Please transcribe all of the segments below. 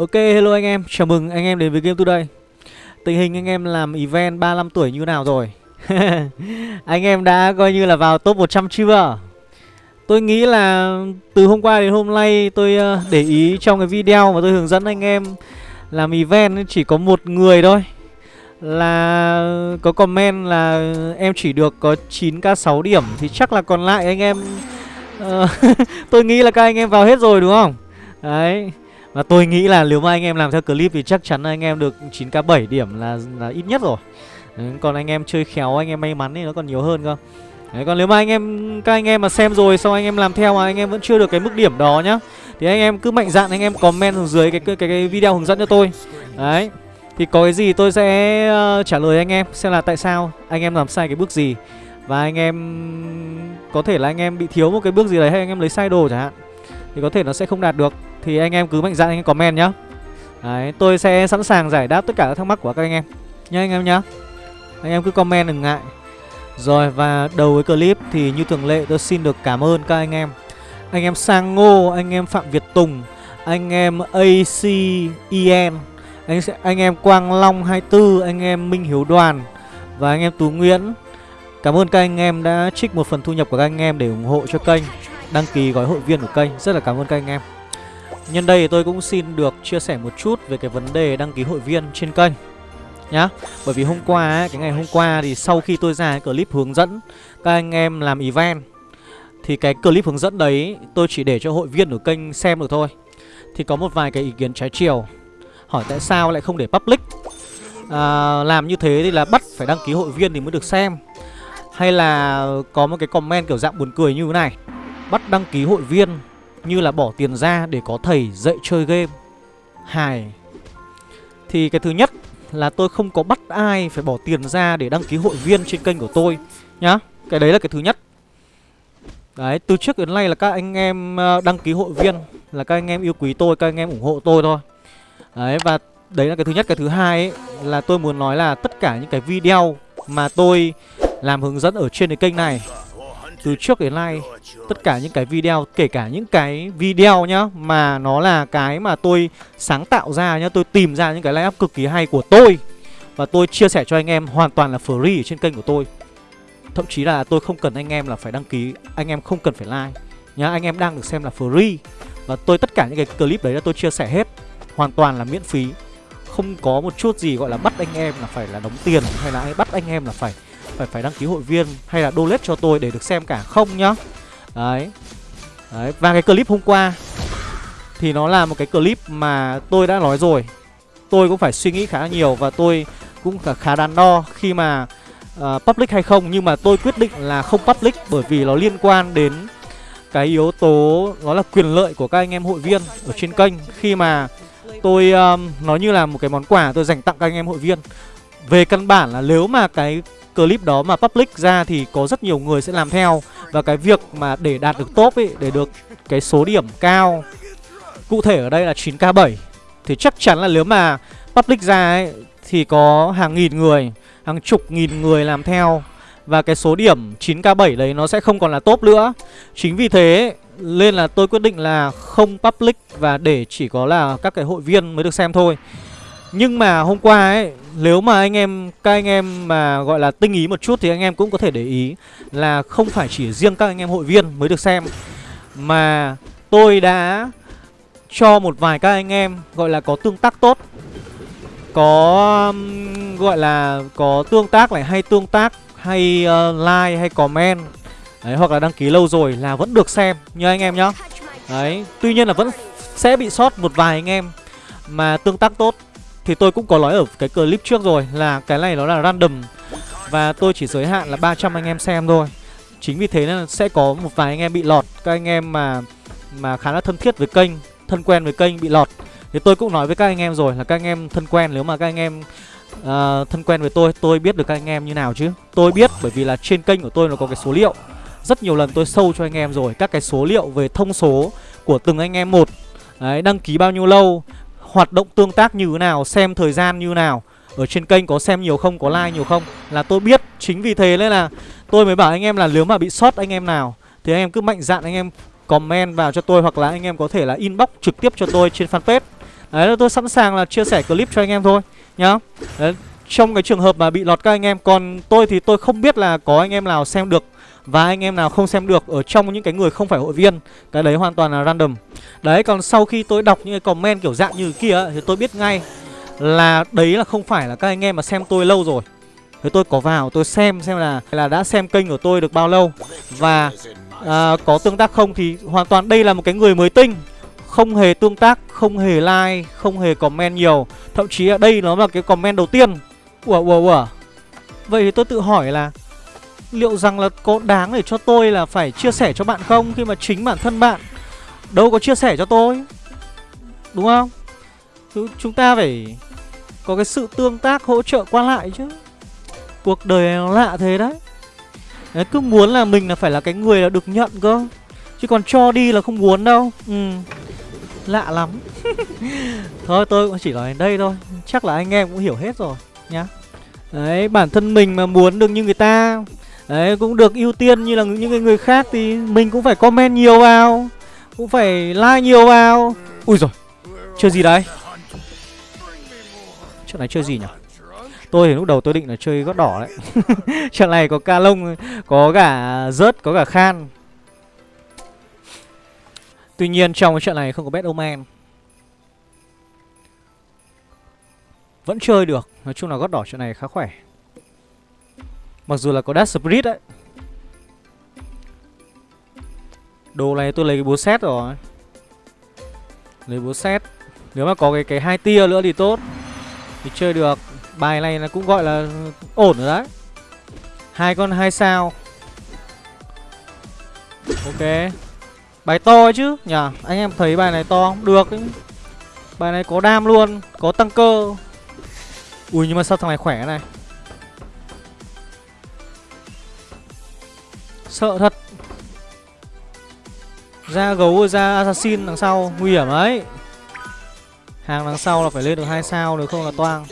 Ok, hello anh em, chào mừng anh em đến với Game Today Tình hình anh em làm event 35 tuổi như nào rồi? anh em đã coi như là vào top 100 chưa? Tôi nghĩ là từ hôm qua đến hôm nay tôi ờ, để ý trong cái video mà tôi hướng dẫn anh em làm event chỉ có một người thôi Là có comment là em chỉ được có 9k6 điểm Thì chắc là còn lại anh em ờ, Tôi nghĩ là các anh em vào hết rồi đúng không? Đấy và tôi nghĩ là nếu mà anh em làm theo clip thì chắc chắn anh em được 9k7 điểm là là ít nhất rồi. Đấy, còn anh em chơi khéo, anh em may mắn thì nó còn nhiều hơn cơ. Đấy, còn nếu mà anh em các anh em mà xem rồi sau anh em làm theo mà anh em vẫn chưa được cái mức điểm đó nhá thì anh em cứ mạnh dạn anh em comment xuống dưới cái cái, cái, cái video hướng dẫn cho tôi. Đấy. Thì có cái gì tôi sẽ uh, trả lời anh em xem là tại sao anh em làm sai cái bước gì và anh em có thể là anh em bị thiếu một cái bước gì đấy hay anh em lấy sai đồ chẳng hạn thì có thể nó sẽ không đạt được thì anh em cứ mạnh dạn anh em comment nhá Đấy, tôi sẽ sẵn sàng giải đáp tất cả các thắc mắc của các anh em Nhá anh em nhá Anh em cứ comment đừng ngại Rồi và đầu với clip thì như thường lệ tôi xin được cảm ơn các anh em Anh em Sang Ngô, anh em Phạm Việt Tùng Anh em ACEN anh, anh em Quang Long 24, anh em Minh Hiếu Đoàn Và anh em Tú Nguyễn Cảm ơn các anh em đã trích một phần thu nhập của các anh em để ủng hộ cho kênh Đăng ký gói hội viên của kênh Rất là cảm ơn các anh em Nhân đây tôi cũng xin được chia sẻ một chút về cái vấn đề đăng ký hội viên trên kênh nhá. Bởi vì hôm qua ấy, cái ngày hôm qua thì sau khi tôi ra cái clip hướng dẫn các anh em làm event thì cái clip hướng dẫn đấy tôi chỉ để cho hội viên ở kênh xem được thôi. Thì có một vài cái ý kiến trái chiều hỏi tại sao lại không để public à, làm như thế thì là bắt phải đăng ký hội viên thì mới được xem hay là có một cái comment kiểu dạng buồn cười như thế này bắt đăng ký hội viên như là bỏ tiền ra để có thầy dạy chơi game. Hài Thì cái thứ nhất là tôi không có bắt ai phải bỏ tiền ra để đăng ký hội viên trên kênh của tôi Nhá. Cái đấy là cái thứ nhất. Đấy, từ trước đến nay là các anh em ờ, đăng ký hội viên Là các anh em yêu quý tôi, các anh em ủng hộ tôi thôi. Đấy, và đấy là cái thứ nhất. Cái thứ hai ấy, là tôi muốn nói là tất cả những cái video mà tôi làm hướng dẫn ở trên cái kênh này từ trước đến nay, tất cả những cái video, kể cả những cái video nhá, mà nó là cái mà tôi sáng tạo ra nhá, tôi tìm ra những cái line cực kỳ hay của tôi và tôi chia sẻ cho anh em hoàn toàn là free ở trên kênh của tôi. Thậm chí là tôi không cần anh em là phải đăng ký, anh em không cần phải like nhá, anh em đang được xem là free và tôi, tất cả những cái clip đấy là tôi chia sẻ hết, hoàn toàn là miễn phí. Không có một chút gì gọi là bắt anh em là phải là đóng tiền hay là bắt anh em là phải phải phải đăng ký hội viên hay là donate cho tôi để được xem cả không nhá. Đấy. Đấy và cái clip hôm qua thì nó là một cái clip mà tôi đã nói rồi. Tôi cũng phải suy nghĩ khá nhiều và tôi cũng khá, khá đắn đo khi mà uh, public hay không. Nhưng mà tôi quyết định là không public bởi vì nó liên quan đến cái yếu tố nó là quyền lợi của các anh em hội viên ở trên kênh. Khi mà tôi um, nó như là một cái món quà tôi dành tặng các anh em hội viên. Về căn bản là nếu mà cái clip đó mà public ra thì có rất nhiều người sẽ làm theo. Và cái việc mà để đạt được top ấy, để được cái số điểm cao Cụ thể ở đây là 9k7 Thì chắc chắn là nếu mà public ra ấy thì có hàng nghìn người, hàng chục nghìn người làm theo. Và cái số điểm 9k7 đấy nó sẽ không còn là top nữa. Chính vì thế nên là tôi quyết định là không public và để chỉ có là các cái hội viên mới được xem thôi. Nhưng mà hôm qua ấy nếu mà anh em Các anh em mà gọi là tinh ý một chút Thì anh em cũng có thể để ý Là không phải chỉ riêng các anh em hội viên mới được xem Mà tôi đã Cho một vài các anh em Gọi là có tương tác tốt Có um, Gọi là có tương tác này Hay tương tác Hay uh, like hay comment Đấy hoặc là đăng ký lâu rồi là vẫn được xem Như anh em nhá. Đấy Tuy nhiên là vẫn sẽ bị sót một vài anh em Mà tương tác tốt thì tôi cũng có nói ở cái clip trước rồi là cái này nó là random. Và tôi chỉ giới hạn là 300 anh em xem thôi. Chính vì thế nên sẽ có một vài anh em bị lọt. Các anh em mà mà khá là thân thiết với kênh Thân quen với kênh bị lọt. Thì tôi cũng nói với các anh em rồi là các anh em thân quen Nếu mà các anh em uh, thân quen với tôi Tôi biết được các anh em như nào chứ? Tôi biết bởi vì là trên kênh của tôi nó có cái số liệu. Rất nhiều lần tôi sâu cho anh em rồi Các cái số liệu về thông số của từng anh em một. Đấy, đăng ký bao nhiêu lâu hoạt động tương tác như thế nào, xem thời gian như thế nào. Ở trên kênh có xem nhiều không, có like nhiều không? Là tôi biết, chính vì thế nên là tôi mới bảo anh em là nếu mà bị sót anh em nào Thì anh em cứ mạnh dạn anh em comment vào cho tôi Hoặc là anh em có thể là inbox trực tiếp cho tôi trên fanpage. Đấy là tôi sẵn sàng là chia sẻ clip cho anh em thôi Nhá. Đấy, Trong cái trường hợp mà bị lọt các anh em Còn tôi thì tôi không biết là có anh em nào xem được và anh em nào không xem được Ở trong những cái người không phải hội viên Cái đấy hoàn toàn là random. Đấy còn sau khi tôi đọc những cái comment kiểu dạng như kia Thì tôi biết ngay Là đấy là không phải là các anh em mà xem tôi lâu rồi. Thế tôi có vào tôi xem xem là là đã xem kênh của tôi được bao lâu. Và à, có tương tác không thì hoàn toàn đây là một cái người mới tinh. Không hề tương tác, không hề like, không hề comment nhiều. Thậm chí ở đây nó là cái comment đầu tiên. Ủa ủa ủa. Vậy thì tôi tự hỏi là Liệu rằng là có đáng để cho tôi là phải chia sẻ cho bạn không Khi mà chính bản thân bạn Đâu có chia sẻ cho tôi? Đúng không? Chúng ta phải có cái sự tương tác hỗ trợ qua lại chứ. Cuộc đời nó lạ thế đấy. Đấy, cứ muốn là mình là phải là cái người là được nhận cơ. Chứ còn cho đi là không muốn đâu. Ừ. Lạ lắm. Thôi, tôi cũng chỉ nói đến đây thôi. Chắc là anh em cũng hiểu hết rồi, nhá. Đấy, bản thân mình mà muốn được như người ta Đấy, cũng được ưu tiên như là những người khác Thì mình cũng phải comment nhiều vào, Cũng phải like nhiều vào. Ui rồi Chơi gì đấy? Trận này chơi gì nhỉ? Tôi thì lúc đầu tôi định là chơi gót đỏ đấy. Trận này có ca lông, Có cả rớt, Có cả khan. Tuy nhiên trong cái trận này không có bet omen Vẫn chơi được. Nói chung là gót đỏ trận này khá khỏe. Mặc dù là có Dash Spirit đấy. Đồ này tôi lấy cái búa xét rồi. Lấy búa xét Nếu mà có cái cái hai tia nữa thì tốt. Thì chơi được. Bài này là cũng gọi là ổn rồi đấy. Hai con hai sao. Ok. Bài to chứ nhỉ? Anh em thấy bài này to không? Được ấy. Bài này có đam luôn, Có tăng cơ. Ui, nhưng mà sao thằng này khỏe này? Sợ thật. Ra gấu, ra assassin đằng sau, Nguy hiểm ấy. Hàng đằng sau là phải lên được hai sao Nếu không là toang.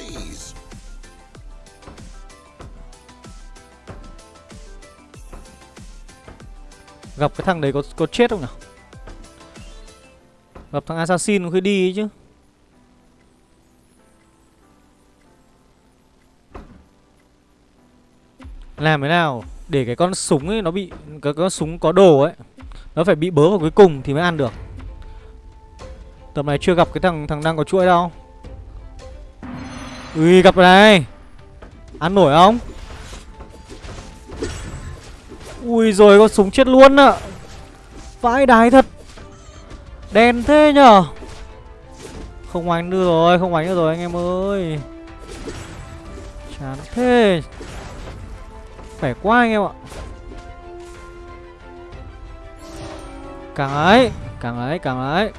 Gặp cái thằng đấy có có chết không nào Gặp thằng assassin khi đi ấy chứ. Làm thế nào? Để cái con súng ấy nó bị, Cái con súng có đồ ấy, Nó phải bị bớ vào cuối cùng thì mới ăn được. Tầm này chưa gặp cái thằng thằng đang có chuỗi đâu. Ui, gặp rồi này. Ăn nổi không? Ui rồi, con súng chết luôn ạ. Vãi đái thật. Đen thế nhở? Không đánh nữa rồi, Không đánh nữa rồi anh em ơi. Chán thế. Khỏe quá anh em ạ. Càng ấy Càng ấy càng ấy.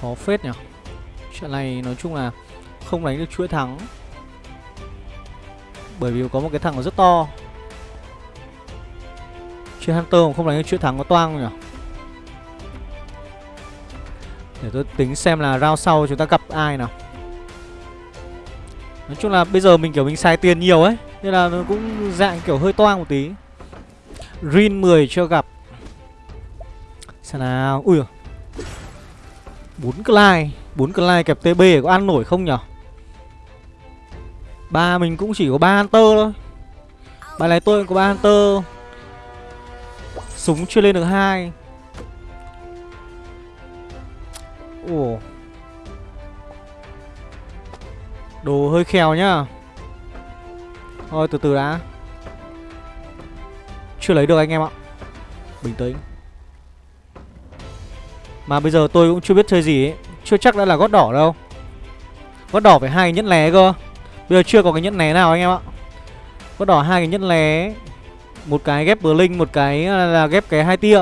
Khó phết nhỉ. Chuyện này nói chung là Không đánh được chuỗi thắng. Bởi vì có một cái thằng nó rất to. Chơi Hunter mà không đánh được chuỗi thắng có toang nhỉ để tôi tính xem là round sau chúng ta gặp ai nào. Nói chung là bây giờ mình kiểu mình xài tiền nhiều ấy, Nên là nó cũng dạng kiểu hơi toang một tí. Rin 10 chưa gặp. Xem nào, Ui bốn Clyde bốn Clyde kẹp TB có ăn nổi không nhở Ba mình cũng chỉ có ba Hunter thôi. Bài này tôi cũng có ba Hunter. Súng chưa lên được hai. Ồ Đồ hơi khèo nhá. Thôi, từ từ đã. Chưa lấy được anh em ạ. Bình tĩnh. Mà bây giờ tôi cũng chưa biết chơi gì ấy. Chưa chắc đã là gót đỏ đâu. Gót đỏ phải hai nhẫn lé cơ. Bây giờ chưa có cái nhẫn lé nào anh em ạ. Gót đỏ hai cái nhẫn lé Một cái ghép bờ linh, Một cái à, là ghép cái hai tia.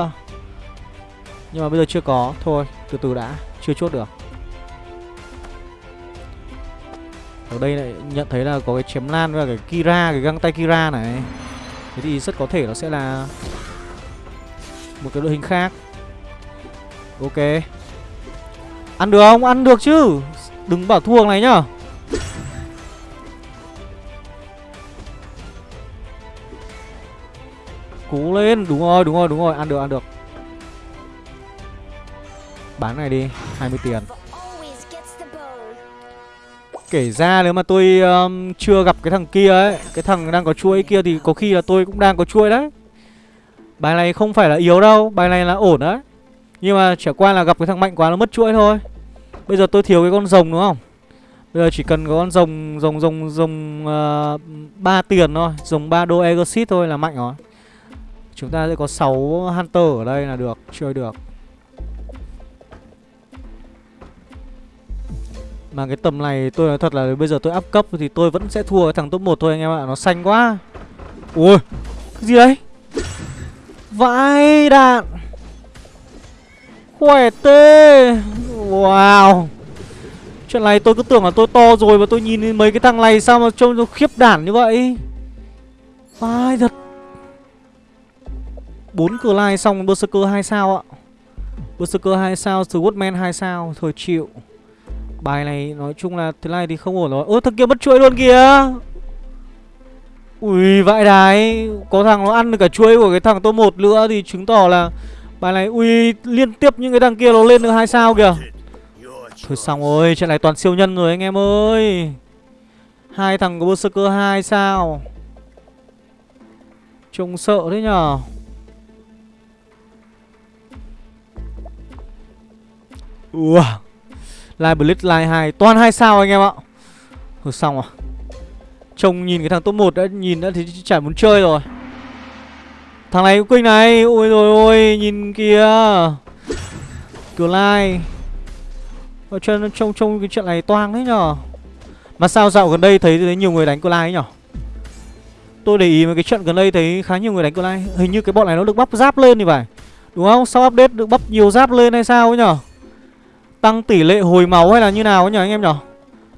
Nhưng mà bây giờ chưa có. Thôi, từ từ đã chưa chốt được. Ở đây lại nhận thấy là có cái chém lan và cái kira, cái găng tay kira này. Thế thì rất có thể nó sẽ là một cái đội hình khác. Ok. Ăn được không? Ăn được chứ. Đừng bảo thua này nhá. Cố lên. Đúng rồi đúng rồi đúng rồi. Ăn được ăn được. Bán này đi 20 tiền. Kể ra nếu mà tôi um, chưa gặp cái thằng kia ấy Cái thằng đang có chuỗi kia thì có khi là tôi cũng đang có chuỗi đấy. Bài này không phải là yếu đâu Bài này là ổn đấy. Nhưng mà chả qua là gặp cái thằng mạnh quá nó mất chuỗi thôi. Bây giờ tôi thiếu cái con rồng đúng không? Bây giờ chỉ cần có con rồng rồng rồng rồng uh, 3 tiền thôi Rồng 3 đô Exit thôi là mạnh rồi. Chúng ta sẽ có 6 Hunter ở đây là được Chơi được Mà cái tầm này tôi nói thật là bây giờ tôi up cấp thì tôi vẫn sẽ thua cái thằng top 1 thôi anh em ạ, Nó xanh quá. Ui, Cái gì đấy? Vãi đạn. Khỏe tê. Wow. Chuyện này tôi cứ tưởng là tôi to rồi mà tôi nhìn mấy cái thằng này sao mà trông nó khiếp đản như vậy? Vãi thật. Bốn cửa lai xong Berserker 2 sao ạ. Berserker 2 sao, Swordman 2 sao, Thôi chịu. Bài này nói chung là thế này thì không ổn rồi Ơ, thằng kia mất chuỗi luôn kìa. Ui, vãi đái. Có thằng nó ăn được cả chuỗi của cái thằng top 1 nữa Thì chứng tỏ là Bài này, ui, liên tiếp những cái thằng kia nó lên được hai sao kìa. Thôi xong rồi, Trận này toàn siêu nhân rồi anh em ơi. Hai thằng có Berserker 2 sao. Trông sợ thế nhở? Wow Live Blitz Live 2 Toàn hai sao anh em ạ. Thôi xong à? Trông nhìn cái thằng top 1 đã nhìn đã thì chả muốn chơi rồi. Thằng này cũng kinh này. Ôi rồi ôi Nhìn kìa. Cửa lai Ở chân trông trông cái chuyện này toang đấy nhở. Mà sao dạo gần đây thấy, thấy nhiều người đánh cửa lai nhở? Tôi để ý mà cái trận gần đây thấy khá nhiều người đánh cửa lai Hình như cái bọn này nó được bắp giáp lên thì phải. Đúng không? Sau update được bắp nhiều giáp lên hay sao ấy nhở? Tăng tỷ lệ hồi máu hay là như nào ấy nhỉ anh em nhở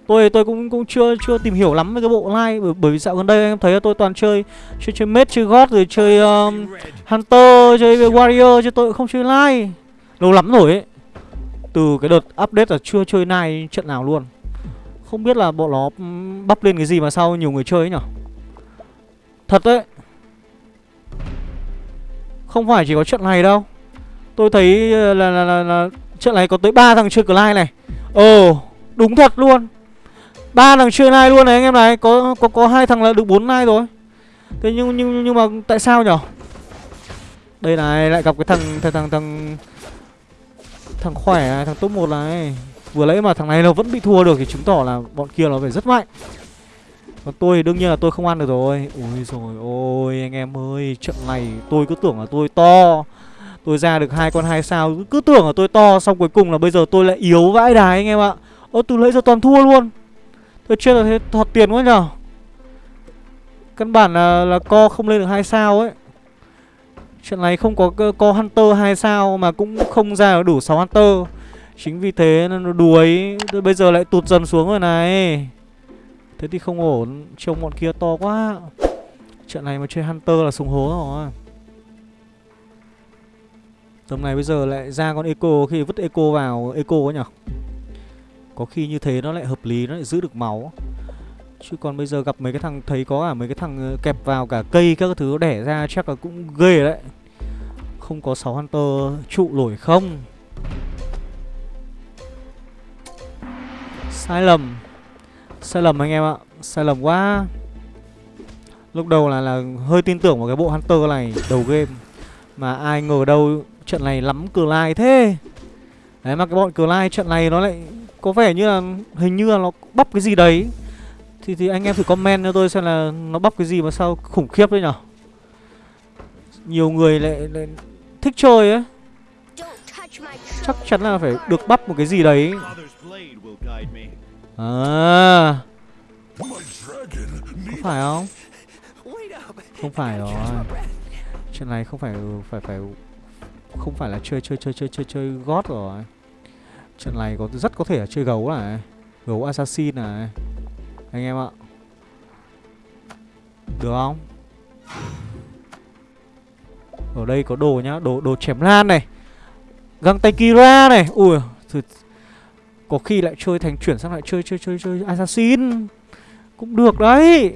Tôi tôi cũng cũng chưa chưa tìm hiểu lắm về cái bộ like bởi, bởi vì dạo gần đây anh em thấy là tôi toàn chơi chơi chơi mết chơi god rồi chơi um, hunter chơi warrior chứ tôi cũng không chơi like lâu lắm rồi ấy. Từ cái đợt update là chưa chơi nai trận nào luôn. Không biết là bộ nó um, bắp lên cái gì mà sao nhiều người chơi ấy nhở thật đấy. Không phải chỉ có trận này đâu. Tôi thấy là là, là, là Trận này có tới ba thằng chơi Clyde này. Ồ đúng thật luôn. Ba thằng chơi nai luôn này anh em này. Có có có hai thằng là được bốn nai rồi. Thế nhưng nhưng nhưng mà tại sao nhở? Đây này lại gặp cái thằng thằng thằng thằng thằng khỏe này, thằng top 1 này. Vừa lấy mà thằng này nó vẫn bị thua được thì chứng tỏ là bọn kia nó phải rất mạnh. Còn tôi đương nhiên là tôi không ăn được rồi. Ôi rồi ôi anh em ơi Trận này tôi cứ tưởng là tôi to. Tôi ra được hai con hai sao Cứ tưởng là tôi to Xong cuối cùng là bây giờ tôi lại yếu vãi đái anh em ạ. Ô từ lấy giờ toàn thua luôn. Tôi chưa là thế thọt tiền quá nhở Căn bản là, là co không lên được hai sao ấy. Trận này không có co Hunter hai sao Mà cũng không ra đủ 6 Hunter. Chính vì thế nó đuối. Bây giờ lại tụt dần xuống rồi này. Thế thì không ổn. Trông bọn kia to quá. Trận này mà chơi Hunter là súng hố rồi. Tầm này bây giờ lại ra con eco, khi vứt eco vào, eco ấy nhở Có khi như thế nó lại hợp lý, nó lại giữ được máu. Chứ còn bây giờ gặp mấy cái thằng, thấy có cả mấy cái thằng ờ, kẹp vào cả cây các thứ, đẻ ra chắc là cũng ghê đấy. Không có 6 Hunter, trụ nổi không? Sai lầm. Sai lầm anh em ạ, Sai lầm quá. Lúc đầu là là hơi tin tưởng vào cái bộ Hunter này, đầu game. Mà ai ngờ đâu Trận này lắm cờ lai thế. Đấy mà cái bọn cờ lai trận này nó lại Có vẻ như là hình như là nó bắp cái gì đấy. Thì thì anh em thử comment cho tôi xem là Nó bắp cái gì mà sao khủng khiếp đấy nhở? Nhiều người lại, lại thích chơi ấy. Chắc chắn là phải được bắp một cái gì đấy. À. Có phải không? Không phải rồi. Chuyện này không phải phải phải không phải là chơi chơi chơi chơi chơi chơi gót rồi. Trận này có rất có thể là chơi gấu này gấu assassin này. Anh em ạ. Được không? Ở đây có đồ nhá đồ đồ chém lan này găng tay kira này. Ui thử, có khi lại chơi thành chuyển sang lại chơi chơi chơi chơi assassin. Cũng được đấy.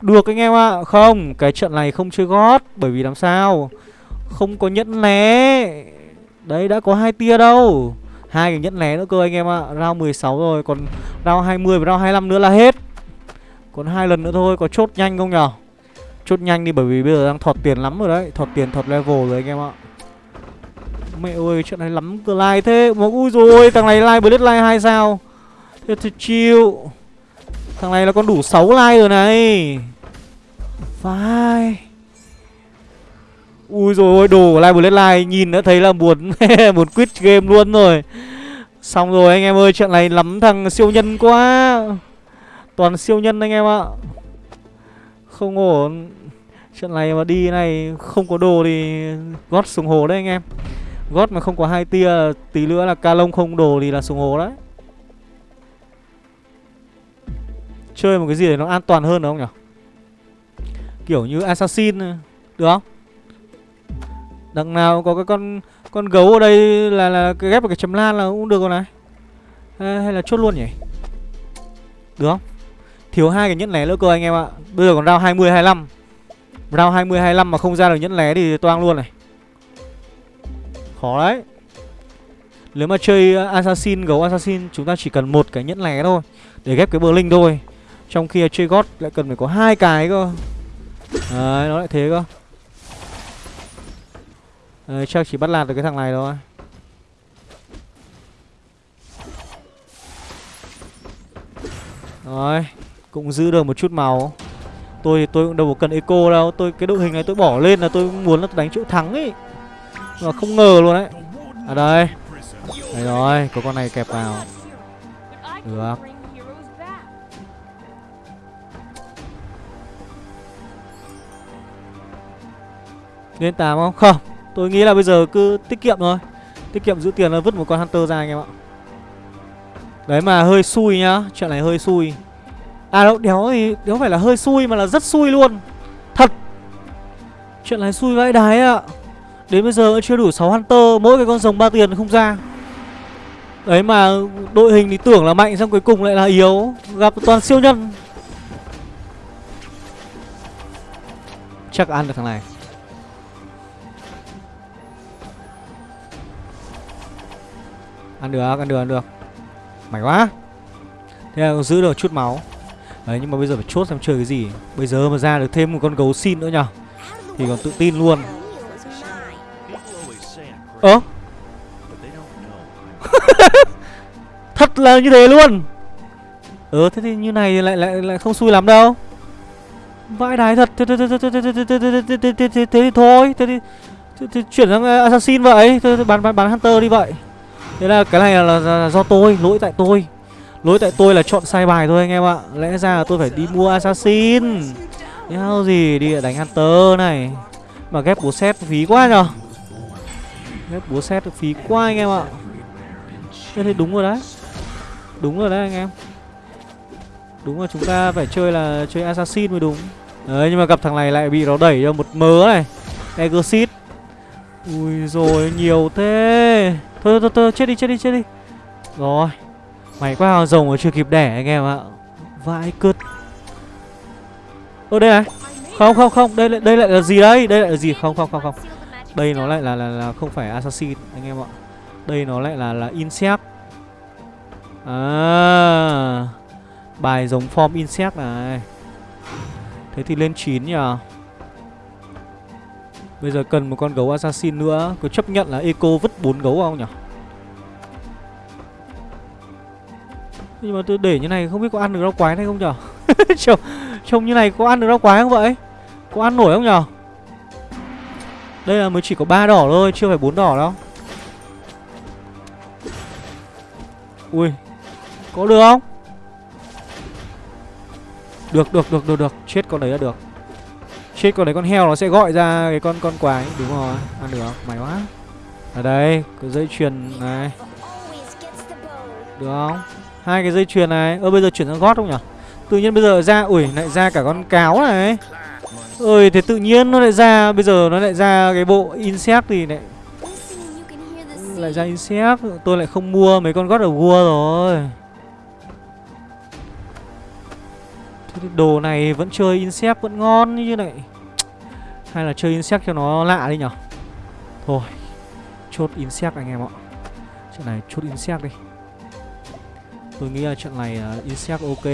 Được anh em ạ. Không Cái trận này không chơi gót Bởi vì làm sao? Không có nhẫn né Đấy, đã có hai tia đâu. Hai cái nhẫn né nữa cơ anh em ạ. Round 16 rồi, Còn round 20 và round 25 nữa là hết. Còn hai lần nữa thôi, Có chốt nhanh không nhở Chốt nhanh đi, bởi vì bây giờ đang thọt tiền lắm rồi đấy. Thọt tiền, thọt level rồi anh em ạ. Mẹ ơi chuyện này lắm cơ like thế. Mà ui rồi thằng này like blitz like hai sao? Thế thì chịu Thằng này là con đủ 6 like rồi này. Vai Ui rồi ôi, đồ like blitz like Nhìn đã thấy là buồn Buồn quit game luôn rồi. Xong rồi anh em ơi chuyện này lắm thằng siêu nhân quá. Toàn siêu nhân anh em ạ. Không ổn. Chuyện này mà đi này Không có đồ thì gót xuống hồ đấy anh em. Gót mà không có hai tia Tí nữa là ca lông không đồ thì là xuống hồ đấy. Chơi một cái gì để nó an toàn hơn được không nhỉ Kiểu như assassin, Được không? Đằng nào có cái con con gấu ở đây là là ghép vào cái chấm lan là cũng được rồi này. Hay, hay là chốt luôn nhỉ? Được không? Thiếu hai cái nhẫn lẻ nữa cơ anh em ạ. Bây giờ còn round 20 25 Round 20 25 mà không ra được nhẫn lẻ thì toang luôn này. Khó đấy. Nếu mà chơi uh, assassin gấu assassin chúng ta chỉ cần một cái nhẫn lẻ thôi để ghép cái bờ linh thôi. Trong khi chơi gót lại cần phải có hai cái cơ. Đấy, nó lại thế cơ. Ờ, đấy, chắc chỉ bắt lạt được cái thằng này thôi. Rồi Cũng giữ được một chút màu Tôi thì tôi cũng đâu có cần eco đâu. Tôi cái đội hình này tôi bỏ lên là tôi muốn là đánh chỗ thắng ấy. Mà không ngờ luôn đấy À đây. Đấy rồi, có con này kẹp vào. Được. Lên 8 không? Không. Tôi nghĩ là bây giờ cứ tiết kiệm thôi. Tiết kiệm giữ tiền là vứt một con Hunter ra anh em ạ. Đấy, mà hơi xui nhá. Chuyện này hơi xui. À đâu, đéo thì đéo phải là hơi xui mà là rất xui luôn. Thật. Chuyện này xui vãi đái ạ. Đến bây giờ chưa đủ 6 Hunter, Mỗi cái con rồng ba tiền không ra. Đấy, mà đội hình thì tưởng là mạnh Xong cuối cùng lại là yếu. Gặp toàn siêu nhân. Chắc ăn được thằng này. Ăn được, ăn được, ăn được Mày quá Thế là giữ được chút máu Đấy nhưng mà bây giờ phải chốt xem chơi cái gì Bây giờ mà ra được thêm một con gấu xin nữa nhở Thì còn tự tin luôn Ơ Thật là như thế luôn Ờ thế thì như này lại lại lại không xui lắm đâu Vãi đái thật Thế thì thôi Thế thì chuyển sang assassin vậy bán bán bán hunter đi vậy Thế là cái này là, là, là do tôi, lỗi tại tôi. Lỗi tại tôi là chọn sai bài thôi anh em ạ. Lẽ ra là tôi phải đi mua assassin. Đéo gì đi đánh hunter này. Mà ghép búa xét phí quá nhờ. Ghép búa xét phí quá anh em ạ. Thế thì đúng rồi đấy. Đúng rồi đấy anh em. Đúng là chúng ta phải chơi là chơi assassin mới đúng. Đấy nhưng mà gặp thằng này lại bị nó đẩy cho một mớ này. Exit Ui rồi nhiều thế. Thôi thôi thôi chết đi chết đi chết đi. Rồi Mày quá hào rồng mà chưa kịp đẻ anh em ạ. Vãi cứt Ơ đây này. Không không không Đây lại đây lại là gì đây? Đây lại là gì? Không không không không. Đây nó lại là là, là không phải assassin anh em ạ. Đây nó lại là là insect. À. Bài giống form insect này. Thế thì lên 9 nhỉ Bây giờ cần một con gấu assassin nữa. Có chấp nhận là eco vứt bốn gấu không nhỉ? Nhưng mà tôi để như này không biết có ăn được rau quái hay không nhở trông, trông như này có ăn được rau quái không vậy? Có ăn nổi không nhở Đây là mới chỉ có ba đỏ thôi Chưa phải bốn đỏ đâu. Ui Có được không? Được được được được được. Chết con đấy là được. Chết, con đấy con heo nó sẽ gọi ra cái con con quái. Đúng rồi, Ăn được. Mày quá. Ở đây, cái dây chuyền này. Được không? Hai cái dây chuyền này. Ơ, bây giờ chuyển sang gót không nhỉ? Tự nhiên bây giờ ra, ui, lại ra cả con cáo này. Ơi, thế tự nhiên nó lại ra. Bây giờ nó lại ra cái bộ insect thì lại lại ra insect. Tôi lại không mua mấy con gót ở vua rồi. Thế đồ này vẫn chơi insect vẫn ngon như này. Hay là chơi insect cho nó lạ đi nhở? Thôi Chốt insect anh em ạ. Trận này chốt insect đi. Tôi nghĩ là trận này uh, insect ok.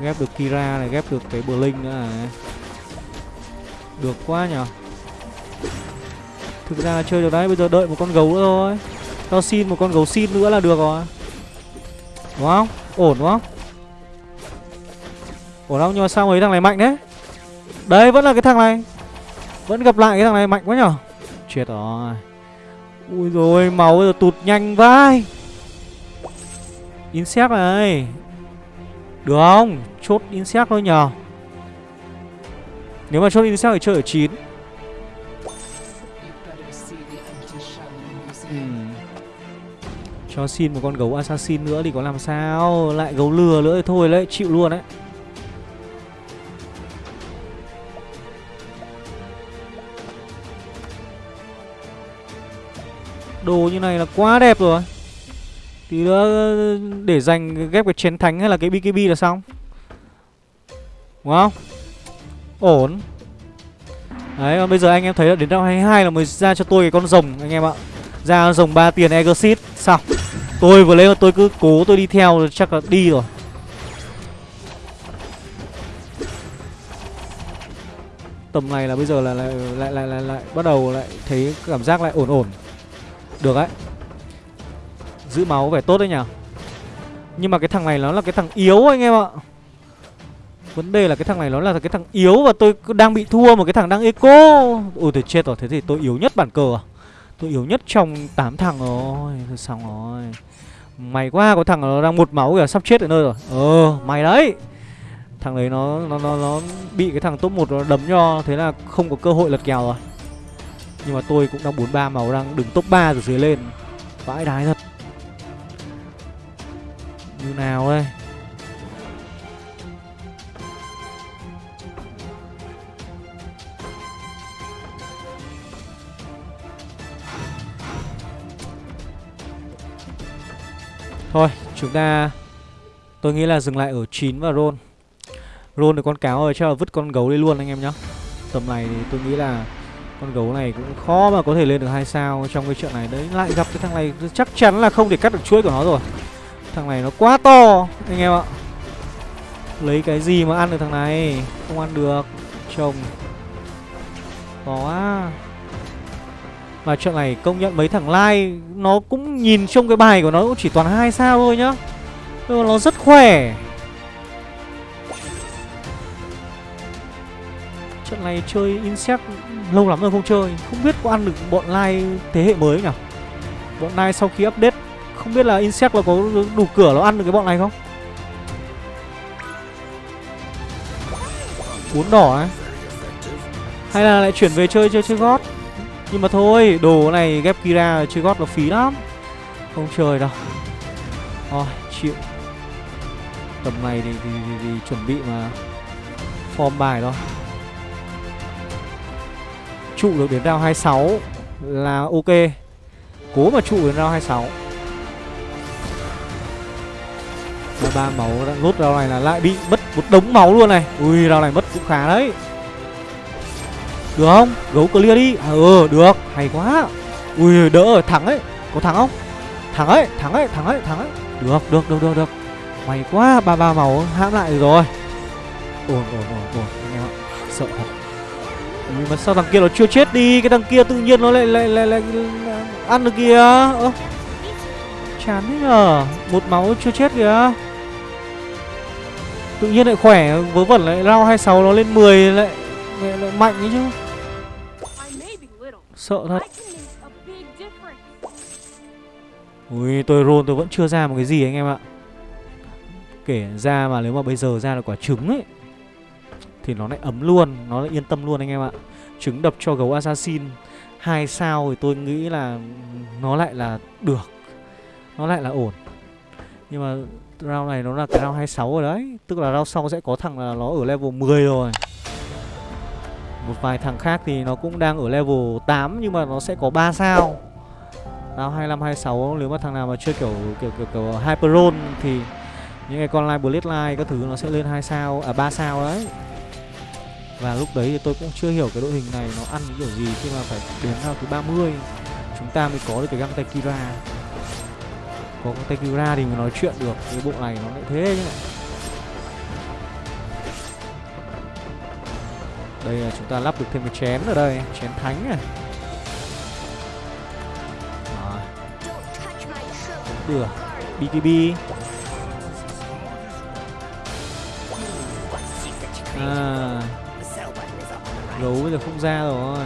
Ghép được Kira này, ghép được cái Blink nữa này. Được quá nhở? Thực ra là chơi được đấy, bây giờ đợi một con gấu nữa thôi. Tao xin một con gấu xin nữa là được rồi. Đúng không? Ổn đúng không? Ổn không? Nhưng mà sao mấy thằng này mạnh đấy Đấy vẫn là cái thằng này Vẫn gặp lại cái thằng này mạnh quá nhở Chết rồi Ui rồi máu giờ tụt nhanh vai Insect này Được không? Chốt insect thôi nhờ Nếu mà chốt insect thì chơi ở 9 Cho xin một con gấu assassin nữa thì có làm sao? Lại gấu lừa nữa thì thôi đấy Chịu luôn đấy. Đồ như này là quá đẹp rồi. Tí nữa để dành ghép cái chén thánh hay là cái BKB là xong. Đúng không? Ổn. Đấy, còn bây giờ anh em thấy là đến round 22 là mới ra cho tôi cái con rồng anh em ạ. Ra rồng 3 tiền Exit Xong. Tôi vừa lấy mà tôi cứ cố tôi đi theo chắc là đi rồi. Tầm này là bây giờ là lại lại lại lại, lại bắt đầu lại thấy cảm giác lại ổn ổn. Được đấy. Giữ máu vẻ tốt đấy nhỉ? Nhưng mà cái thằng này nó là cái thằng yếu anh em ạ. Vấn đề là cái thằng này nó là cái thằng yếu Và tôi đang bị thua một cái thằng đang eco. Ôi thì chết rồi. Thế thì tôi yếu nhất bản cờ à? Tôi yếu nhất trong 8 thằng rồi. Thôi xong rồi. Mày quá có thằng nó đang một máu kìa Sắp chết ở nơi rồi. Ờ mày đấy. Thằng đấy nó nó nó, nó bị cái thằng top 1 nó đấm cho Thế là không có cơ hội lật kèo rồi. Nhưng mà tôi cũng đang 43 màu đang đứng top 3 rồi dưới lên. Vãi đái thật. Như nào đây? Thôi, chúng ta, Tôi nghĩ là dừng lại ở 9 và roll Roll được con cáo rồi, chắc là vứt con gấu đi luôn anh em nhá. Tầm này thì tôi nghĩ là con gấu này cũng khó mà có thể lên được hai sao trong cái trận này. Đấy, lại gặp cái thằng này, chắc chắn là không thể cắt được chuỗi của nó rồi. Thằng này nó quá to, anh em ạ. Lấy cái gì mà ăn được thằng này? Không ăn được, Chồng. Khó quá mà chuyện này công nhận mấy thằng lai, nó cũng nhìn trong cái bài của nó cũng chỉ toàn hai sao thôi nhá. Nhưng mà nó rất khỏe. Trận này chơi insect lâu lắm rồi không chơi, Không biết có ăn được bọn Lai thế hệ mới nhỉ? Bọn Lai sau khi update, Không biết là Insect là có đủ cửa nó ăn được cái bọn này không? Bốn đỏ ấy Hay là lại chuyển về chơi chơi chơi gót nhưng mà thôi Đồ này ghép Kira chơi gót là phí lắm. Không chơi đâu. Thôi chịu. Tầm này thì, thì, thì, thì chuẩn bị mà Form bài thôi. Trụ được đến round 26 là ok. Cố mà trụ đến round 26 ba máu đã rút round này là lại bị mất một đống máu luôn này. Ui rau này mất cũng khá đấy. Được không? Gấu clear đi. À, Ừ được. Hay quá. Ui đỡ thắng ấy. Có thắng không? Thắng ấy Thắng ấy Thắng ấy Thắng ấy. Được được được được được. May quá ba ba máu hãm lại rồi. Ổn ổn ổn ổn Anh em ạ. Sợ thật. Ui, mà sao thằng kia nó chưa chết đi? Cái thằng kia tự nhiên nó lại lại lại, lại, lại ăn được kìa. Ơ. Chán thế nhờ. Một máu chưa chết kìa. Tự nhiên lại khỏe Vớ vẩn lại rau 26 nó lên 10 lại, lại, lại mạnh ấy chứ. Sợ thật. Ui tôi roll tôi vẫn chưa ra một cái gì anh em ạ. Kể ra mà nếu mà bây giờ ra là quả trứng ấy thì nó lại ấm luôn Nó lại yên tâm luôn anh em ạ. Trứng đập cho gấu assassin hai sao thì tôi nghĩ là Nó lại là được Nó lại là ổn. Nhưng mà round này nó là cái round 26 rồi đấy Tức là round sau sẽ có thằng là nó ở level 10 rồi một vài thằng khác thì nó cũng đang ở level 8 Nhưng mà nó sẽ có 3 sao. Tao 25, 26 Nếu mà thằng nào mà chơi kiểu kiểu kiểu, kiểu Hyperon thì những cái con line bloodline các thứ nó sẽ lên hai sao à ba sao đấy. Và lúc đấy thì tôi cũng chưa hiểu cái đội hình này nó ăn cái kiểu gì khi mà phải đến sao thứ 30 chúng ta mới có được cái găng tay Kira. Có găng tay Kira thì mới nói chuyện được cái bộ này nó lại thế chứ. Đây là chúng ta lắp được thêm cái chén ở đây chén thánh này. Đó, Don't được BKB à. Gấu bây giờ không ra rồi.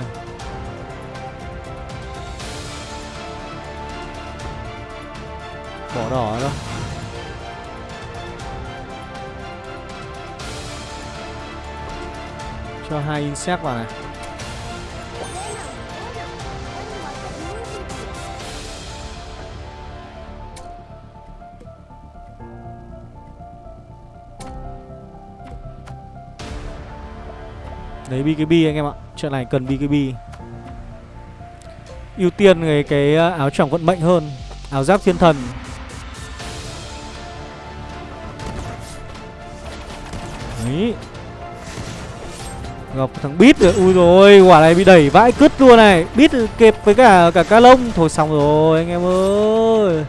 Bỏ đỏ đâu cho hai insect vào này. Đấy BKB anh em ạ Trận này cần BKB ưu tiên cái, cái à, áo choàng vận mệnh hơn Áo giáp thiên thần. Đấy. Gặp thằng Bít rồi Ui rồi quả này bị đẩy vãi cứt luôn này. Bít kẹp với cả cả ca lông. Thôi xong rồi anh em ơi.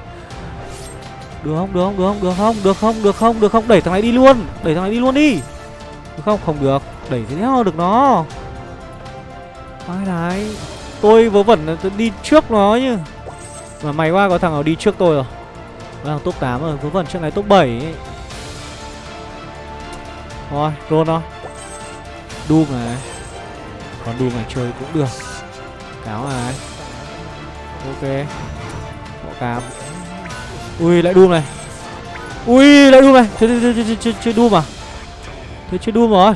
Được không, được không, được không, được không, được không, được không, được không. Đẩy thằng này đi luôn Đẩy thằng này đi luôn đi. Được không, không được. Đẩy thế nào được nó? Ai đấy? Tôi vớ vẩn tôi đi trước nó chứ Mà may quá có thằng nào đi trước tôi rồi. Thằng top 8 rồi, vớ vẩn trước này top 7 ấy. Rồi, roll nó. Doom này Còn Doom này chơi cũng được. Cáo này Ok. Bỏ cam Ui lại Doom này. Ui lại Doom này. Chơi, chơi, chơi, chơi, chơi, chơi Doom à Thế chơi Doom rồi.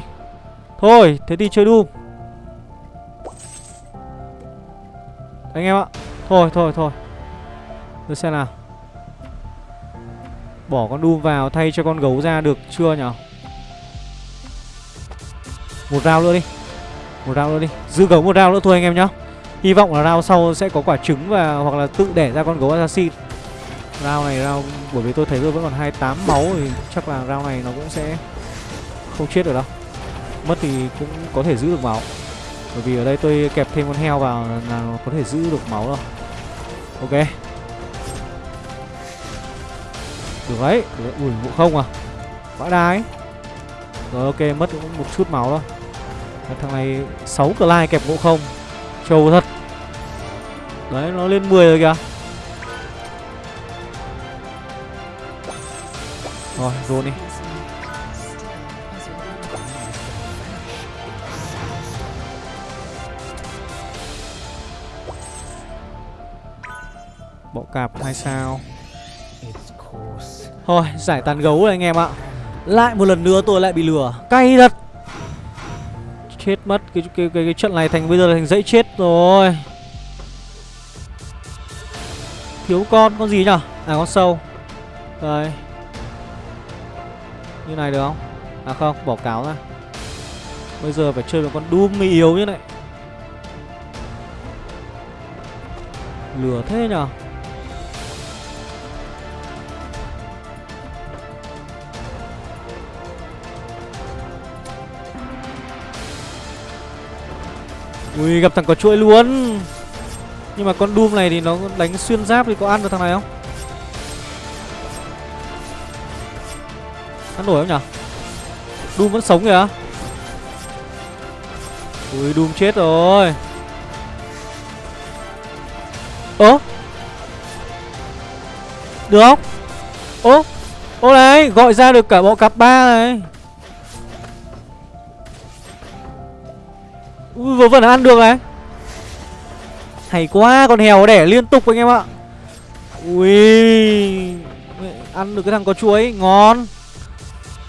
Thôi thế thì chơi Doom Anh em ạ. Thôi thôi thôi. Được xem nào. Bỏ con Doom vào thay cho con gấu ra được chưa nhở? Một round nữa đi. Một round nữa đi. Giữ gấu một round nữa thôi anh em nhá. Hy vọng là round sau sẽ có quả trứng và hoặc là tự đẻ ra con gấu assassin. Round này, round, bởi vì tôi thấy tôi vẫn còn 28 máu thì chắc là round này nó cũng sẽ không chết được đâu. Mất thì cũng có thể giữ được máu. Bởi vì ở đây tôi kẹp thêm con heo vào là nó có thể giữ được máu rồi. Ok. Được đấy. Được. Ui ngộ không à. Vãi đái. Rồi ok mất cũng một chút máu thôi. Thằng này 6 cờ lai kẹp ngộ không. Trâu thật. Đấy nó lên 10 rồi kìa. Rồi roll đi. Bộ cạp 2 sao. Thôi giải tàn gấu rồi anh em ạ lại một lần nữa tôi lại bị lừa. Cay thật. Chết mất cái, cái, cái, cái trận này thành bây giờ là thành dãy chết rồi. Thiếu con con gì nhở À con sâu. Đây. Như này được không? À không bỏ cáo ra. Bây giờ phải chơi một con Doom mới yếu như này. Lừa thế nhở Ui, gặp thằng có chuỗi luôn. Nhưng mà con Doom này thì nó đánh xuyên giáp thì có ăn được thằng này không? Ăn nổi không nhở? Doom vẫn sống kìa. Ui, Doom chết rồi. Ố Được không? Ố Ô này, gọi ra được cả bộ cặp ba này. Ui vừa vẫn ăn được này. Hay quá, Con hèo đẻ liên tục anh em ạ. Ui, Ăn được cái thằng có chuối, Ngon.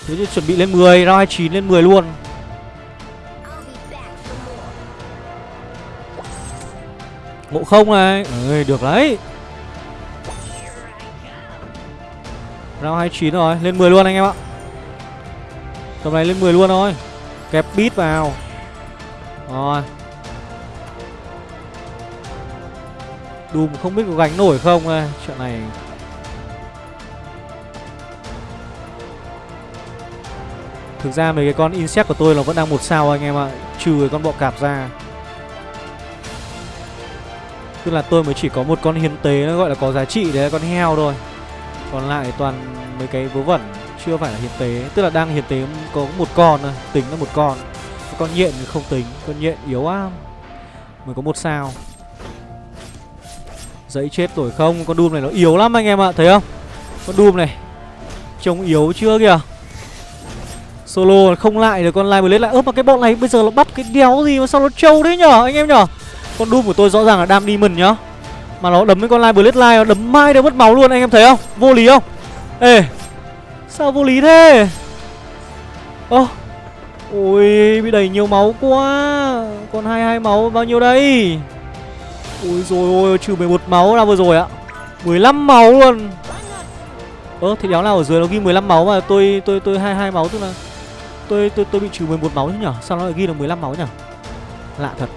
Thế thì chuẩn bị lên 10 Round 29 lên 10 luôn. Ngộ không này? Ơi được đấy. Round 29 rồi, Lên 10 luôn anh em ạ. Tầm này lên 10 luôn thôi. Kẹp bít vào. Rồi. Doom không biết có gánh nổi không. Chuyện này. Thực ra mấy cái con insect của tôi là vẫn đang một sao anh em ạ, Trừ cái con bọ cạp ra. Tức là tôi mới chỉ có một con hiến tế nó gọi là có giá trị đấy là con heo thôi. Còn lại toàn mấy cái vớ vẩn, chưa phải là hiến tế. Tức là đang hiến tế có một con thôi, Tính là một con. Con nhện không tính, Con nhện yếu quá. Mới có một sao. Dãy chết tuổi không? Con đùm này nó yếu lắm anh em ạ, Thấy không? Con đùm này, Trông yếu chưa kìa? Solo không lại được, con Live Blade lại. Ớp mà cái bọn này bây giờ nó bắt cái đéo gì mà sao nó trâu đấy nhở, anh em nhở? Con đùm của tôi rõ ràng là đam demon nhá Mà nó đấm với con Live Blade Live nó đấm mai đâu mất máu luôn, anh em thấy không? Vô lý không? Ê, Sao vô lý thế? Ơ Ui bị đẩy nhiều máu quá. Còn 22 máu bao nhiêu đây? Ui rồi ôi trừ 11 máu ra vừa rồi ạ. 15 máu luôn. Ơ thì đéo nào ở dưới nó ghi 15 máu mà tôi tôi tôi 22 máu tức là tôi tôi tôi bị trừ 11 máu chứ nhở? Sao nó lại ghi được 15 máu nhở? Lạ thật.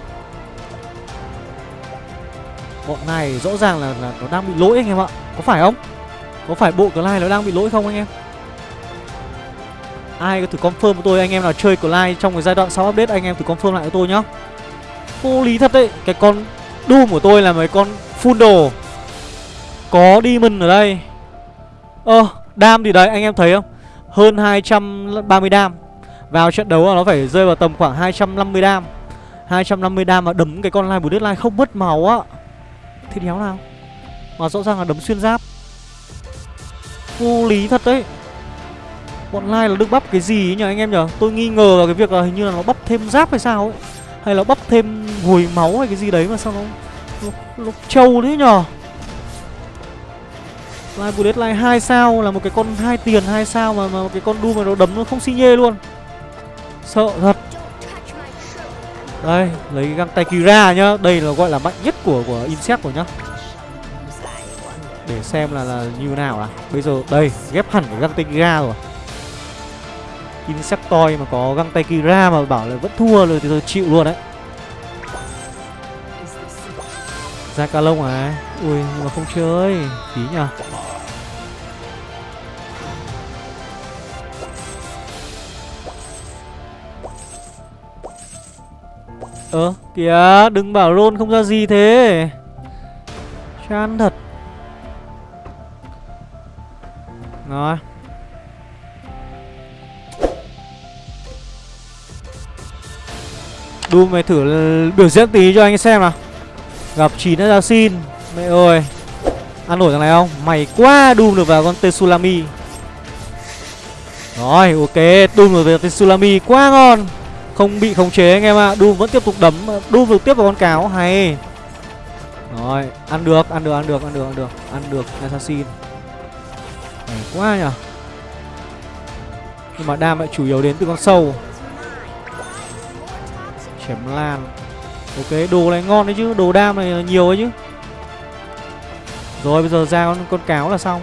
Bọn này rõ ràng là, là nó đang bị lỗi anh em ạ. Có phải không? Có phải bộ Clyde nó đang bị lỗi không anh em? Ai có thử confirm với tôi, anh em nào chơi Clyde trong cái giai đoạn sau update, anh em thử confirm lại với tôi nhá. Vô lý thật đấy, Cái con Doom của tôi là mấy con full đồ. Có Demon ở đây. Ơ, Đam thì đấy, anh em thấy không? Hơn 230 đam. Vào trận đấu là nó phải rơi vào tầm khoảng 250 đam. 250 đam mà đấm cái con Live Bullet deadline không mất máu á. Thế đéo nào? Mà rõ ràng là đấm xuyên giáp. Vô lý thật đấy. Bọn lai là được bắp cái gì ấy nhỉ anh em nhở Tôi nghi ngờ vào cái việc là hình như là nó bắp thêm giáp hay sao ấy Hay là bắp thêm hồi máu hay cái gì đấy mà sao nó Nó, nó trâu thế nhở lai Bullet lai 2 sao là một cái con hai tiền hai sao mà mà cái con Doom mà nó đấm nó không xi nhê luôn. Sợ thật. Đây, lấy cái găng tay Kira nhá. Đây là gọi là mạnh nhất của của Insect rồi nhá. Để xem là là như nào à Bây giờ đây, ghép hẳn cái găng tay Kira rồi. Insectoid mà có găng tay Kira mà bảo là vẫn thua rồi thì tôi chịu luôn đấy. Ra ca lông à? Ui, nhưng mà không chơi. Phí nhờ. Ơ, kìa, đừng bảo rôn không ra gì thế. Chán thật. Rồi. Doom mày thử biểu diễn tí cho anh xem nào. Gặp 9 assassin. Mẹ ơi. Ăn nổi thằng này không? Mày quá, Doom được vào con Tsunami Rồi, ok. Doom được vào Tsunami quá ngon. Không bị khống chế anh em ạ. À. Doom vẫn tiếp tục đấm, Doom được tiếp vào con cáo, Hay. Rồi, Ăn được Ăn được Ăn được Ăn được Ăn được. Ăn được Assassin. Mày quá nhở Nhưng mà đam lại chủ yếu đến từ con sâu. Chém lan. Ok, đồ này ngon đấy chứ, đồ đam này nhiều ấy chứ. Rồi bây giờ ra con, con cáo là xong.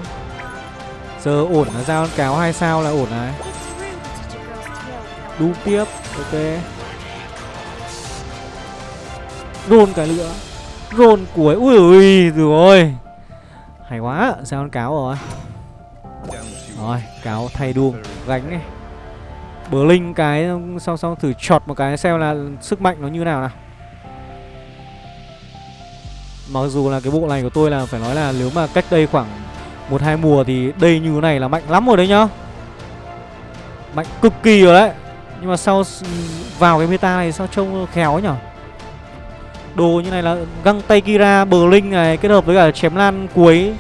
Giờ ổn là ra con cáo hai sao là ổn này. Đu tiếp, ok. Rôn cái nữa Rôn cuối, ui ui, rồi. Hay quá, ra con cáo rồi. Rồi, cáo thay đu, gánh này. Bờ linh cái sau sau thử chọt một cái xem là sức mạnh nó như nào nào Mặc dù là cái bộ này của tôi là phải nói là nếu mà cách đây khoảng một hai mùa thì đây như thế này là mạnh lắm rồi đấy nhá. Mạnh cực kỳ rồi đấy. Nhưng mà sau vào cái meta này sao trông khéo nhở Đồ như này là găng tay Kira, bờ linh này kết hợp với cả chém lan cuối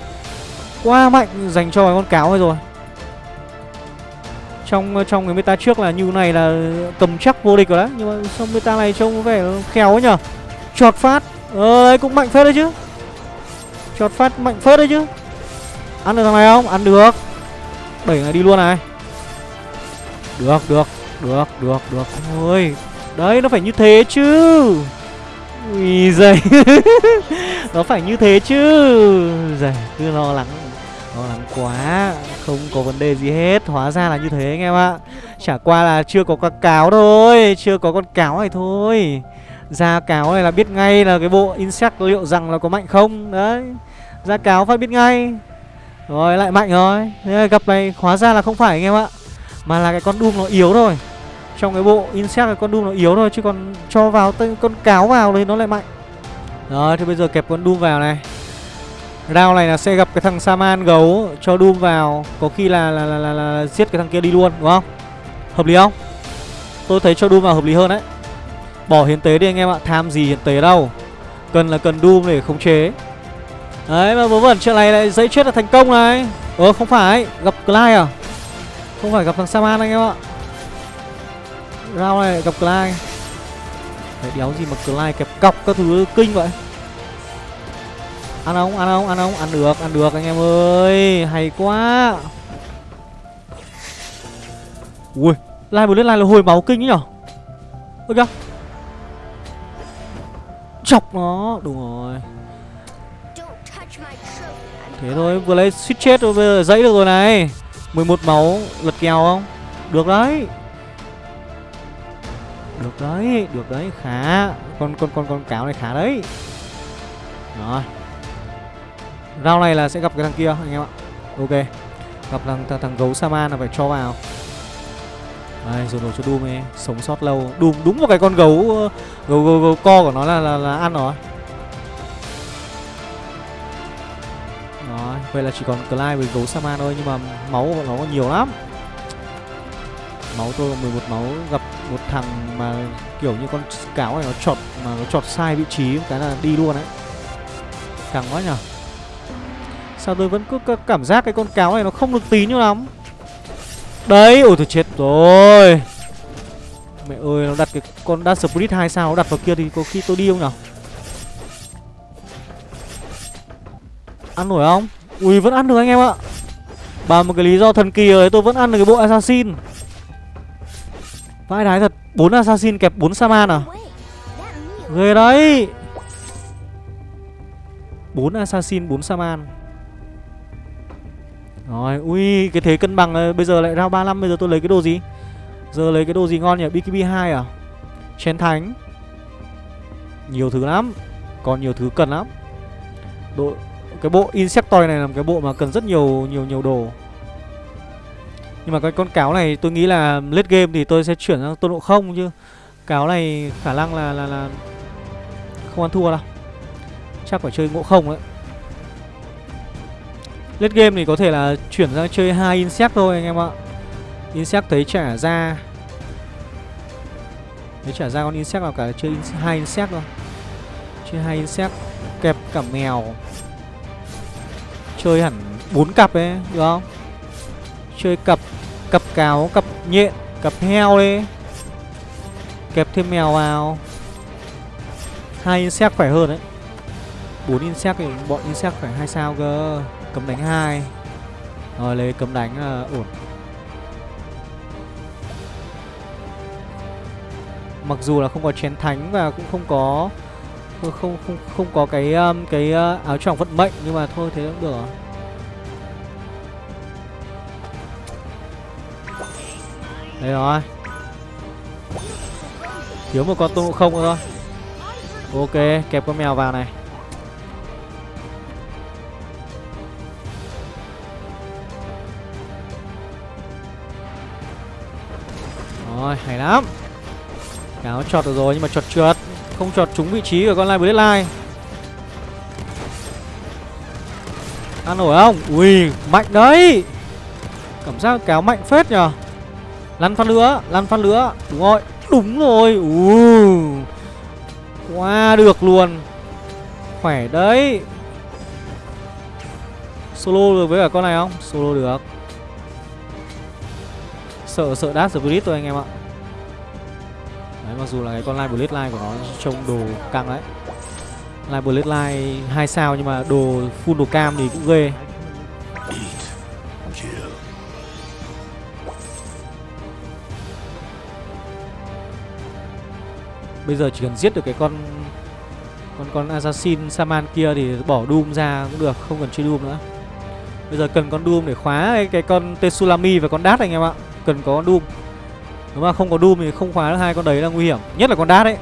Quá mạnh dành cho cái con cáo rồi trong trong cái meta trước là như này là cầm chắc vô địch rồi đấy. Nhưng mà xong meta này trông có vẻ khéo ấy nhở. Chọt phát. Ờ đấy cũng mạnh phết đấy chứ. Chọt phát mạnh phết đấy chứ. Ăn được thằng này không? Ăn được. Đẩy này đi luôn này. Được, được, được, được, được. Ôi Đấy, nó phải như thế chứ. Ui giời. Nó phải như thế chứ. Giời, cứ lo lắng. Lo lắng quá, Không có vấn đề gì hết. Hóa ra là như thế anh em ạ. Chả qua là chưa có con cáo thôi, Chưa có con cáo này thôi. Ra cáo này là biết ngay là cái bộ insect liệu rằng là có mạnh không? Đấy, ra cáo phải biết ngay. Rồi, lại mạnh rồi. Thế gặp này, hóa ra là không phải anh em ạ, Mà là cái con Doom nó yếu thôi. Trong cái bộ Insect cái con Doom nó yếu thôi, Chứ còn cho vào tên con cáo vào thì nó lại mạnh. Rồi thì bây giờ kẹp con Doom vào này. Round này là sẽ gặp cái thằng Saman gấu Cho Doom vào. Có khi là là, là, là, là giết cái thằng kia đi luôn đúng không? Hợp lý không? Tôi thấy cho Doom vào hợp lý hơn đấy. Bỏ hiến tế đi anh em ạ Tham gì hiến tế đâu. Cần là cần Doom để khống chế. Đấy mà vớ vẩn chuyện này lại dễ chết là thành công này. Ờ không phải Gặp Clyde à? Không phải gặp thằng Saman anh em ạ. Round này gặp Clyde. Đấy đéo gì mà Clyde kẹp cọc các thứ kinh vậy? Ăn không, ăn không, ăn không, ăn được, ăn được anh em ơi. Hay quá. Ui, lai một lên lai là hồi máu kinh ấy nhở? Ôi kìa Chọc nó, đúng rồi. Thế thôi, vừa lấy suýt chết rồi, bây giờ dãy được rồi này. 11 máu, lật kèo không? Được đấy. Được đấy, được đấy, khá. Con con con con cáo này khá đấy. Rồi. Round này là sẽ gặp cái thằng kia anh em ạ. Ok. Gặp thằng, thằng, thằng gấu Saman là phải cho vào. Đây, rồi nổ cho Doom ấy. Sống sót lâu. Doom đúng một cái con gấu ờ, Gấu, gấu, gấu co của nó là, là, là ăn rồi Rồi, vậy là chỉ còn Clive với gấu Saman thôi Nhưng mà máu của nó nhiều lắm. Máu tôi 11 máu. Gặp một thằng mà kiểu như con cáo này nó chọt Mà nó chọt sai vị trí Cái là đi luôn đấy Càng quá nhở. Sao tôi vẫn cứ cảm giác cái con cáo này nó không được tí như lắm. Đấy, ôi tôi chết rồi. Mẹ ơi, nó đặt cái con Dark Spirit 2 sao Nó đặt vào kia thì có khi tôi đi không nào Ăn nổi không? Ui, vẫn ăn được anh em ạ. Bà một cái lý do thần kỳ rồi tôi vẫn ăn được cái bộ Assassin. Vãi đái thật 4 Assassin kẹp 4 Saman à? Ghê đấy. 4 Assassin 4 Saman. Rồi ui cái thế cân bằng này, Bây giờ lại round 35 Bây giờ tôi lấy cái đồ gì? Giờ lấy cái đồ gì ngon nhỉ? BKB 2 à? Chén thánh. Nhiều thứ lắm Còn nhiều thứ cần lắm. Độ Cái bộ Insectoid này là một cái bộ mà cần rất nhiều nhiều nhiều đồ. Nhưng mà cái con cáo này tôi nghĩ là late game thì tôi sẽ chuyển sang tôn độ không chứ. Cáo này khả năng là là là không ăn thua đâu. Chắc phải chơi ngộ không đấy. Late game thì có thể là chuyển sang chơi hai insect thôi anh em ạ. Insect thấy trả ra. Thấy trả ra con insect nào cả chơi hai insect thôi. Chơi hai insect Kẹp cả mèo. Chơi hẳn bốn cặp ấy Được không? Chơi cặp Cặp cáo, cặp nhện, cặp heo đi. Kẹp thêm mèo vào. Hai insect khỏe hơn đấy. 4 insect thì bọn insect phải hai sao cơ. Cấm đánh hai Rồi lấy cấm đánh là ổn Mặc dù là không có chén thánh và cũng không có không không không, không có cái um, cái uh, áo choàng vận mệnh nhưng mà thôi thế cũng được rồi. Đây rồi. Thiếu một con tôn ngộ không nữa thôi. Ok, kẹp con mèo vào này. Hay lắm. Cáo chọt được rồi nhưng mà chọt trượt, không chọt trúng vị trí của con Live Bloodline. Ăn nổi không? Ui, mạnh đấy. Cảm giác cáo mạnh phết nhờ. Lăn phát lửa, lăn phát lửa, Đúng rồi, đúng rồi. Ui. Qua được luôn Khỏe đấy Solo được với cả con này không? Solo được Sợ sợ đát Spirit thôi anh em ạ mặc dù là cái con Live Bloodline của nó trông đồ căng đấy Live Bloodline 2 sao nhưng mà đồ full đồ cam thì cũng ghê Bây giờ chỉ cần giết được cái con con con assassin saman kia thì bỏ doom ra cũng được, không cần chơi doom nữa. Bây giờ cần con doom để khóa cái, cái con Tetsulami và con Dart anh em ạ. Cần có con doom. Nếu mà không có doom thì không khóa được hai con đấy là nguy hiểm, nhất là con đát ấy.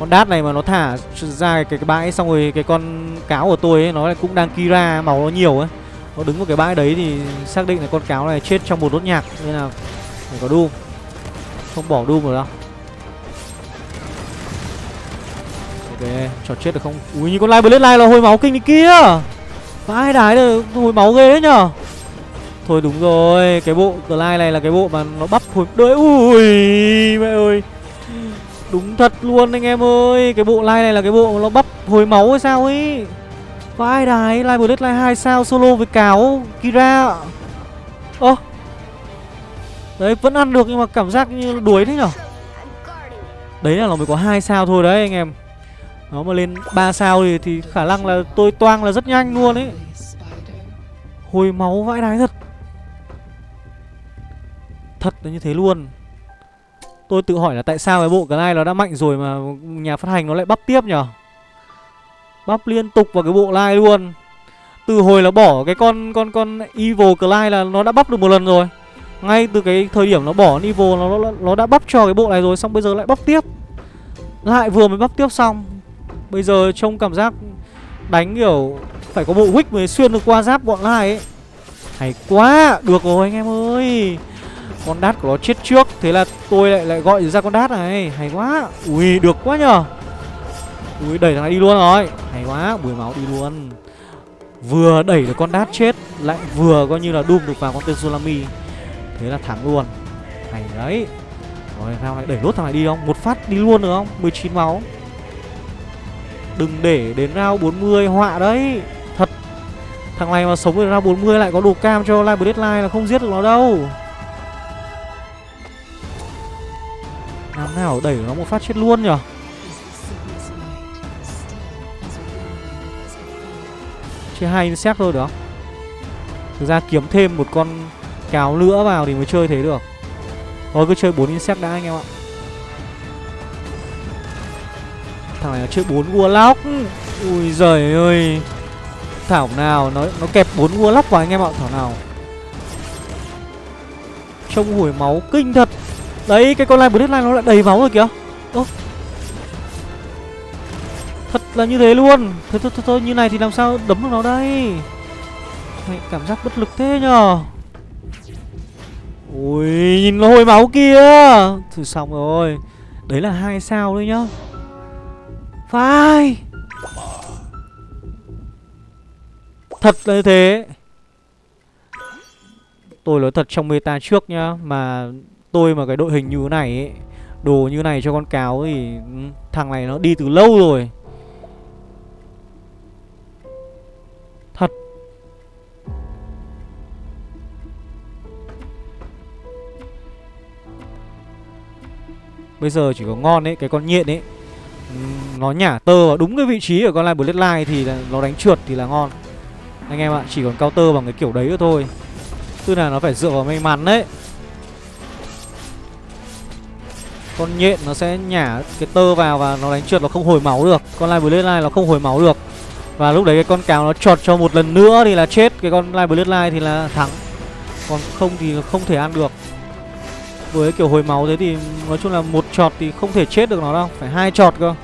Con đát này mà nó thả ra cái, cái bãi xong rồi cái con cáo của tôi ấy nó lại cũng đang Kira máu nó nhiều ấy. Nó đứng vào cái bãi đấy thì xác định là con cáo này chết trong một đốt nhạc. Nên là Phải có Doom. Không bỏ Doom rồi đâu. Ok Cho chết được không? Ui như con Live Blade lai là hồi máu kinh đi kia. Vãi đái được hồi máu ghê đấy nhở Thôi đúng rồi Cái bộ Glide này là cái bộ mà nó bắp hồi đợi Ui mẹ ơi. Đúng thật luôn anh em ơi Cái bộ Live này là cái bộ mà nó bắp hồi máu hay sao ấy? Vãi đái Live Blade Live 2 sao solo với cáo Kira? Ơ. Đấy vẫn ăn được nhưng mà cảm giác như đuối thế nhở? Đấy là nó mới có hai sao thôi đấy anh em. Nó mà lên 3 sao thì, thì khả năng là tôi toang là rất nhanh luôn ấy. Hồi máu vãi đái thật. Thật là như thế luôn. Tôi tự hỏi là tại sao cái bộ cái này nó đã mạnh rồi mà nhà phát hành nó lại bắp tiếp nhở? Bắp liên tục vào cái bộ lai luôn. Từ hồi là bỏ cái con con con Evil Clyde là nó đã bắp được một lần rồi. Ngay từ cái thời điểm nó bỏ Evil nó, nó, nó đã bắp cho cái bộ này rồi Xong bây giờ lại bắp tiếp. Lại vừa mới bắp tiếp xong. Bây giờ trông cảm giác đánh kiểu Phải có bộ wick mới xuyên được qua giáp bọn lai ấy. Hay quá! Được rồi anh em ơi! Con đát của nó chết trước. Thế là tôi lại lại gọi ra con đát này. Hay quá. Ui, được quá nhờ. Ui, đẩy thằng này đi luôn rồi. Hay quá, bùi máu đi luôn. Vừa đẩy được con đát chết, Lại vừa coi như là đùm được vào con tên Solami. Thế là thắng luôn. Hay đấy. Rồi sao lại đẩy lốt thằng này đi không? Một phát đi luôn được không? 19 máu. Đừng để đến round 40 họa đấy. Thật. Thằng này mà sống đến round 40 lại có đồ cam cho Live Deadline là không giết được nó đâu. Làm nào, đẩy nó một phát chết luôn nhở Chơi hai insect thôi được không? Thực ra kiếm thêm một con cáo nữa vào thì mới chơi thế được. Thôi, cứ chơi 4 insect đã anh em ạ. Thằng này nó chơi 4 warlock. Ui giời ơi. Thảo nào, nó nó kẹp 4 warlock vào anh em ạ, Thảo nào. Trông hủi máu kinh thật. Đấy cái con line Bloodline nó lại đầy máu rồi kìa. Ô. Thật là như thế luôn. Thôi thôi thôi, thôi như này thì làm sao đấm được nó đây? Mày cảm giác bất lực thế nhờ. Ui nhìn nó hồi máu kia. Thử xong rồi. Đấy là hai sao thôi nhá. Phải Thật là như thế. Tôi nói thật trong meta trước nhá Mà tôi mà cái đội hình như thế này ấy, Đồ như này cho con cáo thì ừ, Thằng này nó đi từ lâu rồi. Thật. Bây giờ chỉ có ngon ấy, Cái con nhện ấy ừ, Nó nhả tơ vào đúng cái vị trí ở con line Bloodline Thì là nó đánh trượt thì là ngon. Anh em ạ, Chỉ còn cao tơ bằng cái kiểu đấy nữa thôi. Tức là nó phải dựa vào may mắn đấy Con nhện nó sẽ nhả cái tơ vào và nó đánh trượt nó không hồi máu được. Con Live Bloodline nó không hồi máu được. Và lúc đấy cái con cáo nó chọt cho một lần nữa thì là chết. Cái con Live Bloodline thì là thắng. Còn không thì không thể ăn được. Với kiểu hồi máu thế thì nói chung là một chọt thì không thể chết được nó đâu. Phải hai chọt cơ.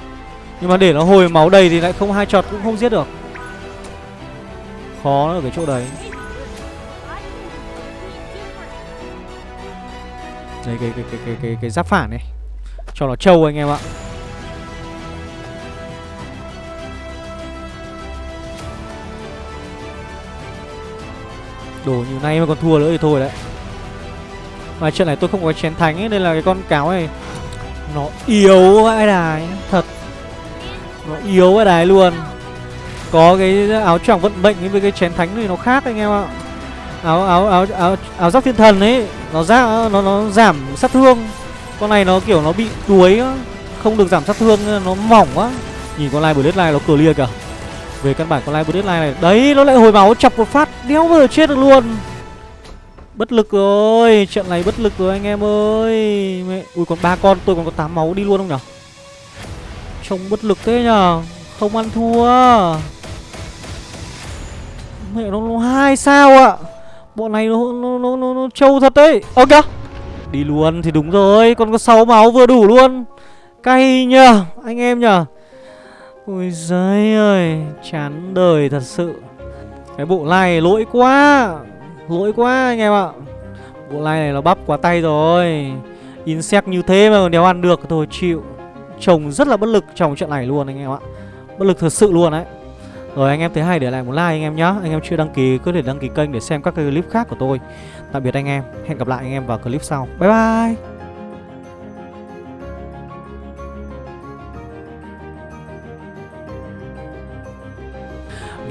Nhưng mà để nó hồi máu đầy thì lại không hai chọt cũng không giết được. Khó ở cái chỗ đấy. Đây cái cái cái cái cái, cái giáp phản này cho nó trâu anh em ạ. Đồ như nay mà còn thua nữa thì thôi đấy. Mà trận này tôi không có chén thánh ấy, Nên là cái con cáo này Nó yếu vãi đài, Thật. Nó yếu vãi đài luôn. Có cái áo choàng vận mệnh với cái chén thánh thì nó khác anh em ạ. Áo áo áo áo áo giáp thiên thần ấy, nó ra, nó nó giảm sát thương con này nó kiểu nó bị đuối á không được giảm sát thương nó mỏng quá. Nhìn con lai bờ lai nó clear kìa. Về căn bản con lai bờ này đấy nó lại hồi máu chọc một phát đéo bao giờ chết được luôn. Bất lực rồi Trận này bất lực rồi anh em ơi. Mẹ... Ui còn ba con tôi còn có 8 máu đi luôn không nhở? Trông bất lực thế nhở? Không ăn thua. Mẹ nó, nó hai sao ạ? Bọn này nó nó, nó, nó, nó trâu thật đấy. Ơ kìa. Đi luôn thì đúng rồi, con có 6 máu vừa đủ luôn. Cay nhờ, Anh em nhờ. Ôi giời ơi, Chán đời thật sự. Cái bộ này lỗi quá Lỗi quá anh em ạ. Bộ này này nó bắp quá tay rồi. Insect như thế mà còn đéo ăn được Thôi, chịu. Chồng rất là bất lực trong trận này luôn anh em ạ. Bất lực thật sự luôn đấy. Rồi anh em thấy hay để lại một like anh em nhá. Anh em chưa đăng ký, cứ để đăng ký kênh để xem các cái clip khác của tôi. Tạm biệt anh em. Hẹn gặp lại anh em vào clip sau. Bye bye.